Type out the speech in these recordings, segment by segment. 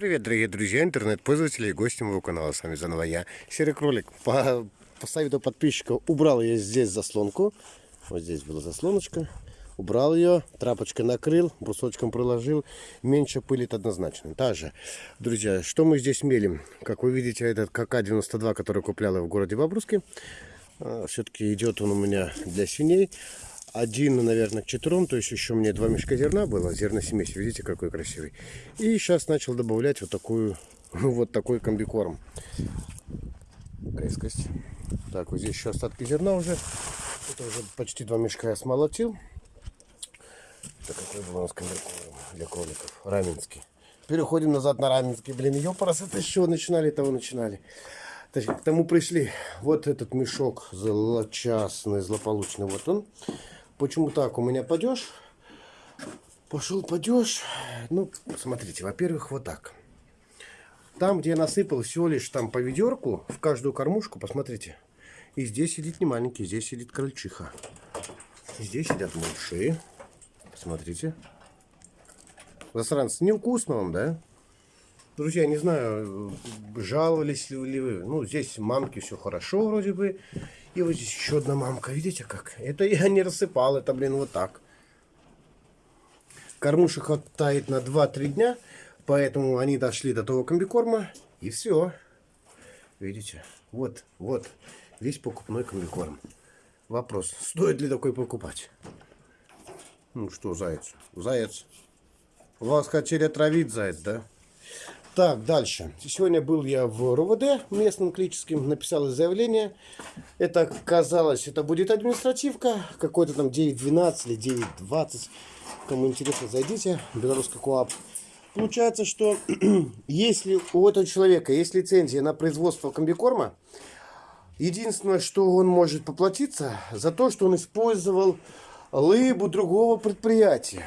Привет, дорогие друзья, интернет-пользователи и гости моего канала. С вами заново я, Серый Кролик. По, по совету подписчика убрал я здесь заслонку. Вот здесь была заслоночка. Убрал ее, трапочкой накрыл, брусочком приложил. Меньше пылит однозначно. Также, друзья, что мы здесь мелим? Как вы видите, этот КК-92, который куплял я в городе Бобруске. А, Все-таки идет он у меня для свиней один, наверное, к четырем, то есть еще мне два мешка зерна было, зерносмесь, видите, какой красивый. И сейчас начал добавлять вот такую, вот такой комбикорм. Резкость. Так, вот здесь еще остатки зерна уже. Это уже почти два мешка я смолотил. Это какой был у нас комбикорм для кроликов? Раменский. Переходим назад на Раменский. Блин, ёпарас, это еще начинали, того начинали. Точнее, к тому пришли. Вот этот мешок злочастный, злополучный. Вот он. Почему так? У меня падеж. Пошел падеж. Ну, смотрите, во-первых, вот так. Там, где я насыпал всего лишь там по ведерку, в каждую кормушку, посмотрите. И здесь сидит не маленький, здесь сидит крольчиха. Здесь сидят мыши. Посмотрите. Засранцы, невкусно вам, да? Друзья, не знаю, жаловались ли вы. Ну, здесь мамки все хорошо вроде бы. И вот здесь еще одна мамка. Видите как? Это я не рассыпал. Это, блин, вот так. Кормушек хватает на 2-3 дня. Поэтому они дошли до того комбикорма. И все. Видите? Вот, вот. Весь покупной комбикорм. Вопрос. Стоит ли такой покупать? Ну что, заяц? Заяц. Вас хотели отравить, заяц, да? Так, дальше. Сегодня был я в РОВД местным клическим, написал заявление. Это казалось, это будет административка, какой-то там 9.12 или 9.20. Кому интересно, зайдите, белорусский КОАП. Получается, что если у этого человека есть лицензия на производство комбикорма, единственное, что он может поплатиться, за то, что он использовал лыбу другого предприятия.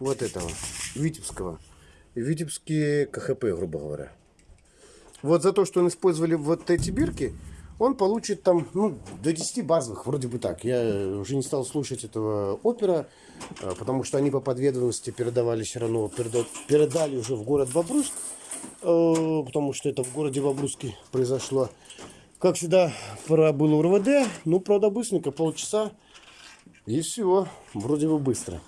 Вот этого, Витебского. Витебские КХП, грубо говоря. Вот за то, что он использовали вот эти бирки, он получит там ну, до 10 базовых, вроде бы так. Я уже не стал слушать этого опера, а, потому что они по подведомственности передавали все равно, передали уже в город Бобруск, а, потому что это в городе Бобруске произошло. Как всегда, пора было РВД, ну, правда, быстренько, полчаса, и все, вроде бы быстро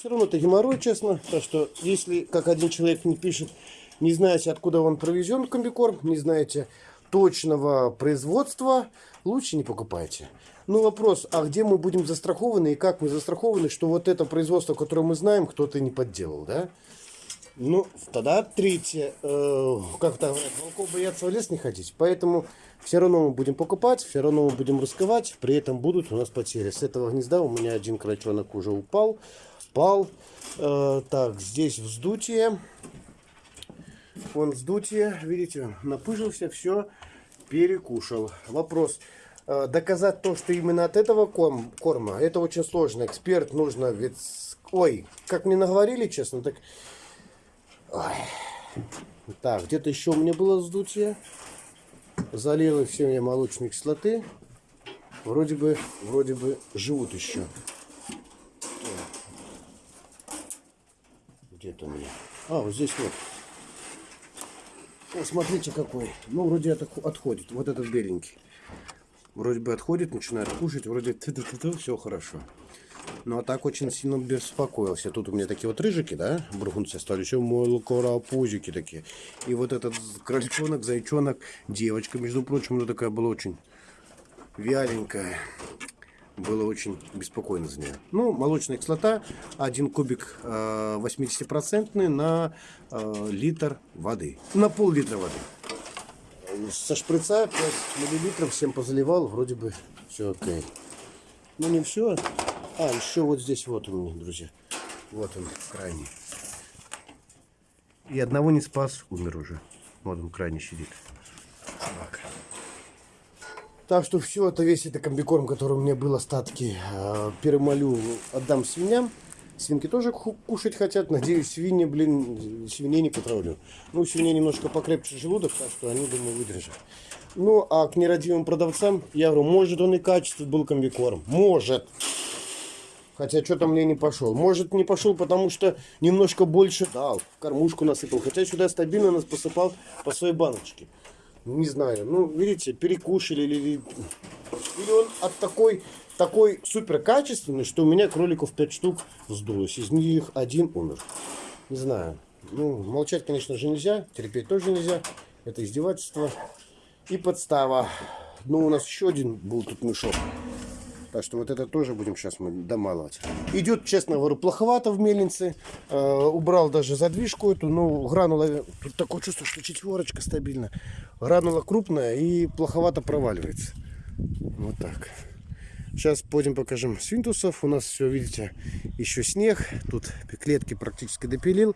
все равно это геморрой, честно. Так что, если, как один человек не пишет, не знаете, откуда он провезен комбикорм, не знаете точного производства, лучше не покупайте. Ну, вопрос, а где мы будем застрахованы и как мы застрахованы, что вот это производство, которое мы знаем, кто-то не подделал, да? Ну, тогда третье, э, как-то волков боятся в лес не ходить, поэтому все равно мы будем покупать, все равно мы будем рисковать, при этом будут у нас потери. С этого гнезда у меня один крольчонок уже упал, спал. Э, так, здесь вздутие. Вон вздутие, видите, напыжился, все перекушал. Вопрос. Э, доказать то, что именно от этого корм, корма, это очень сложно. Эксперт нужно, ведь... Ой, как мне наговорили, честно, так... Ой. Так, где-то еще у меня было вздутие. Залило все мне молочные кислоты. Вроде бы, вроде бы живут еще. Где-то у меня. А, вот здесь вот. О, смотрите какой. Ну, вроде это отходит. Вот этот беленький. Вроде бы отходит, начинает кушать. Вроде ты -ты -ты -ты, все хорошо. Ну, а так очень сильно беспокоился. Тут у меня такие вот рыжики, да, бургунцы стали. Еще пузики такие. И вот этот крольчонок, зайчонок, девочка, между прочим, ну такая была очень вяленькая было очень беспокойно за нее. Ну, молочная кислота, один кубик 80% э, на э, литр воды, на пол-литра воды. Со шприца 5 миллилитров всем позаливал, вроде бы все окей. Ну, не все. А, еще вот здесь вот у меня, друзья. Вот он, крайний. И одного не спас, умер уже. Вот он крайний сидит. Собака. Так что все это, весь это комбикорм, который у меня был остатки, э, перемолю, отдам свиньям. Свинки тоже кушать хотят. Надеюсь, свиньи, блин, свиней не потравлю. Ну, свиней немножко покрепче желудок, так что они, думаю, выдержат. Ну, а к нерадивым продавцам, я говорю, может он и качество был комбикорм. Может. Хотя что-то мне не пошел. Может не пошел, потому что немножко больше дал. Кормушку насыпал. Хотя сюда стабильно нас посыпал по своей баночке. Не знаю. Ну, видите, перекушали или... Или он от такой, такой супер качественный, что у меня кроликов 5 штук сдулось. Из них один умер. Не знаю. Ну, молчать, конечно же, нельзя. Терпеть тоже нельзя. Это издевательство. И подстава. Ну, у нас еще один был тут мешок. Так что вот это тоже будем сейчас мы домалывать. Идет, честно говорю, плоховато в мельнице. Э, убрал даже задвижку эту, но гранула... Тут такое чувство, что четверочка стабильно. Гранула крупная и плоховато проваливается. Вот так. Сейчас пойдем покажем свинтусов. У нас все, видите, еще снег. Тут клетки практически допилил.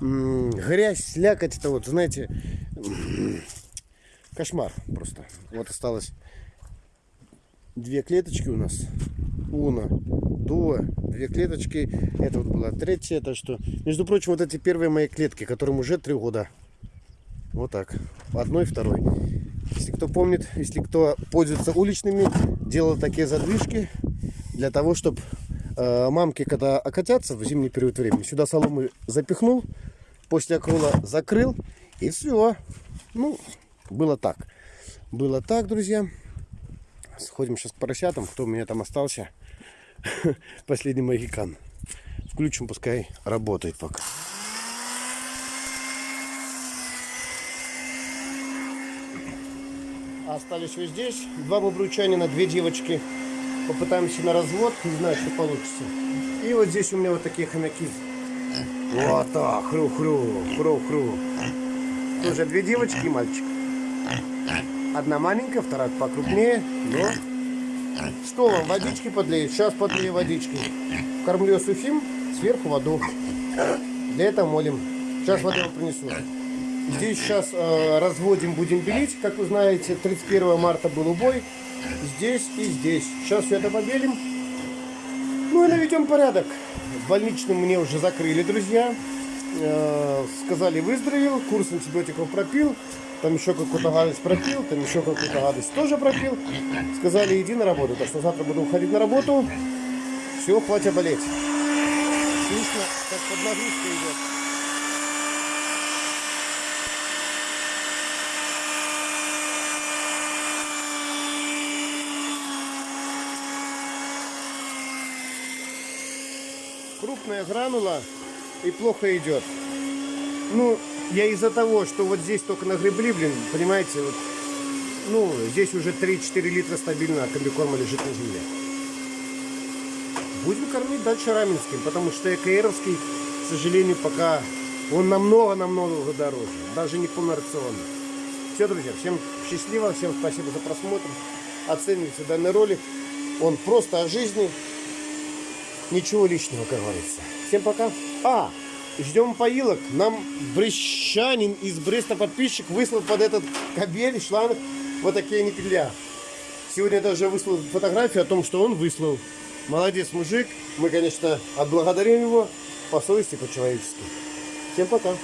Грязь, слякоть. Это вот, знаете, кошмар просто. Вот осталось две клеточки у нас. Уна, дуа, две клеточки. Это вот была третья. Так что, между прочим, вот эти первые мои клетки, которым уже три года. Вот так. Одной, второй. Если кто помнит, если кто пользуется уличными, делал такие задвижки для того, чтобы э, мамки, когда окатятся в зимний период времени, сюда соломы запихнул, после окрула закрыл, и все. Ну, было так. Было так, друзья. Сходим сейчас к поросятам, кто у меня там остался. Последний магикан. Включим, пускай работает пока. Остались вот здесь. Два бобручанина, две девочки. Попытаемся на развод. Не знаю, что получится. И вот здесь у меня вот такие хомяки. Вот так. Хру-хру. Хру-хру. Тоже две девочки и мальчик. Одна маленькая, вторая покрупнее. Но... Что вам, водички подлеют? Сейчас подлею водички. Кормлю сухим, сверху воду. Для этого молим. Сейчас воду принесу. Здесь сейчас э, разводим, будем белить. Как вы знаете, 31 марта был убой. Здесь и здесь. Сейчас все это побелим. Ну и наведем порядок. Больничным мне уже закрыли, друзья. Э, сказали, выздоровел. Курс антибиотиков пропил. Там еще какую-то гадость пропил. Там еще какую-то гадость тоже пропил. Сказали, иди на работу. Так что завтра буду уходить на работу. Все, хватит болеть. Слышно, как под нагрузкой идет. крупная гранула и плохо идет. Ну, я из-за того, что вот здесь только нагребли, блин, понимаете, вот, ну, здесь уже 3-4 литра стабильно комбикорма лежит на земле. Будем кормить дальше раменским, потому что ЭКРовский, к сожалению, пока он намного-намного дороже, даже не полнорационно. Все, друзья, всем счастливо, всем спасибо за просмотр. Оценивайте данный ролик. Он просто о жизни, Ничего личного, как говорится. Всем пока. А, ждем поилок. Нам брещанин из Бреста подписчик выслал под этот кабель, шланг вот такие никеля. Сегодня даже выслал фотографию о том, что он выслал. Молодец, мужик. Мы, конечно, отблагодарим его по совести, по-человечески. Всем пока.